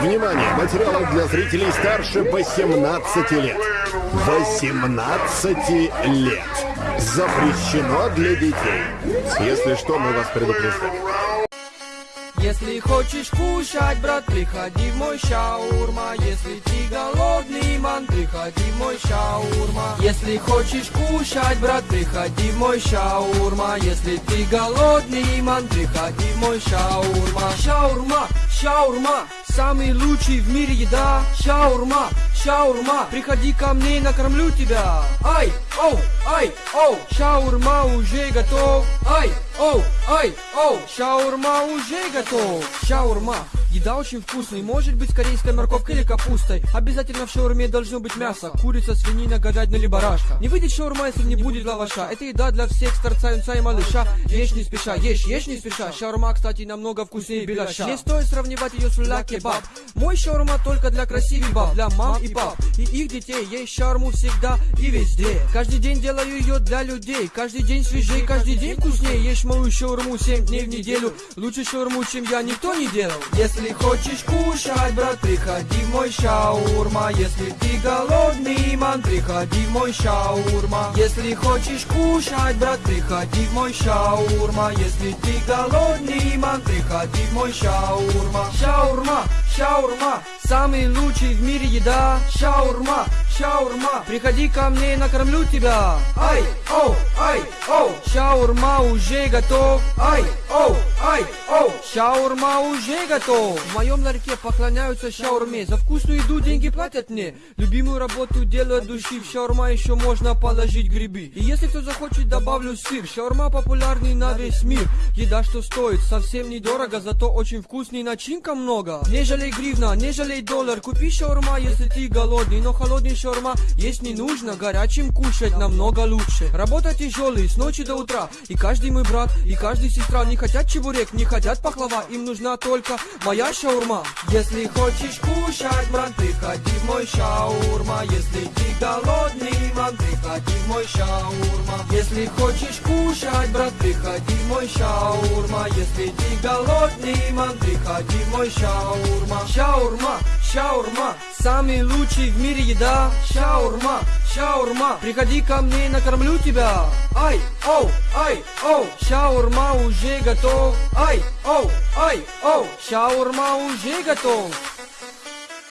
Внимание! Материалы для зрителей старше 18 лет. 18 лет. Запрещено для детей. Если что, мы вас предупреждаем. Если хочешь кушать, брат, приходи в мой шаурма Если ты голодный, ман, приходи в мой шаурма Если хочешь кушать, брат, приходи в мой шаурма Если ты голодный, ман, приходи в мой шаурма Шаурма, шаурма, самый лучший в мире еда. Шаурма, шаурма, приходи ко мне, накормлю тебя. Ай, оу, ай, оу, шаурма уже готов. Ай, оу, ай, оу, шаурма уже готов. Шаурма, еда очень вкусная, может быть с корейской морковкой или капустой Обязательно в шаурме должно быть мясо, курица, свинина, говядина либо рашка Не выйдет шаурма, если не будет лаваша. Это еда для всех старца, юнца и малыша. Ешь не спеша, ешь, ешь не спеша. Шаурма, кстати, намного вкуснее беляша. Не стоит сравнивать ее с ля кебаб. Мой шаурма только для красивых баб, для мам и пап. И их детей, есть шаурму всегда и везде. Каждый день делаю ее для людей. Каждый день свежей, каждый день вкуснее. Ешь мою шаурму 7 дней в неделю. Лучше шаурму, чем я, никто не делал. Если хочешь кушать, брат, приходи в мой шаурма. Если ты голодный, ман, приходи в мой шаурма. Если хочешь кушать, брат, приходи в мой шаурма. Если ты голодный, ман, приходи в мой шаурма. Шаурма, шаурма, самый лучший в мире еда. Шаурма, шаурма, приходи ко мне, накормлю тебя. Ай, оу, ай, оу, шаурма уже готов. Ай, оу, ай, оу, шаурма уже готов. В моем ларьке поклоняются шаурме. За вкусную еду деньги платят мне. Любимую работу делаю от души. В шаурма еще можно положить грибы. И если кто захочет, добавлю сыр. Шаурма популярный на весь мир. Еда, что стоит совсем недорого Зато очень вкусный, начинка много. Не жалей гривна, не жалей доллар. Купи шаурма, если ты голодный Но холодный шаурма есть не нужно. Горячим кушать намного лучше. Работа тяжелый, с ночи до утра. И каждый мой брат, и каждый сестра Не хотят чебурек, не хотят пахлава. Им нужна только моя шаурма. Если хочешь кушать, брат, приходи в мой шаурма. Если ты голодный, ман, приходи в мой шаурма. Если хочешь кушать, брат, приходи в мой шаурма. Если ты голодный, ман, приходи мой шаурма. Шаурма, шаурма, самый лучший в мире еда. Шаурма, шаурма, приходи ко мне, накормлю тебя. Ай, оу, ай, оу, шаурма уже готов. Ай, оу, ай, оу, шаурма уже готов